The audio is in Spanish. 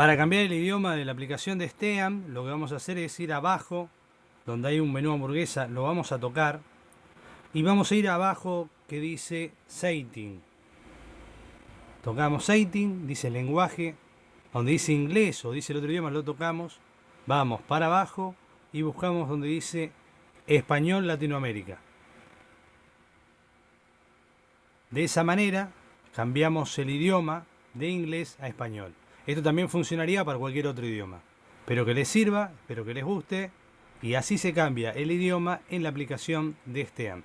Para cambiar el idioma de la aplicación de STEAM, lo que vamos a hacer es ir abajo, donde hay un menú hamburguesa, lo vamos a tocar. Y vamos a ir abajo que dice Setting. Tocamos Setting, dice lenguaje. Donde dice inglés o dice el otro idioma, lo tocamos. Vamos para abajo y buscamos donde dice Español Latinoamérica. De esa manera cambiamos el idioma de inglés a español. Esto también funcionaría para cualquier otro idioma. Espero que les sirva, espero que les guste y así se cambia el idioma en la aplicación de STEAM.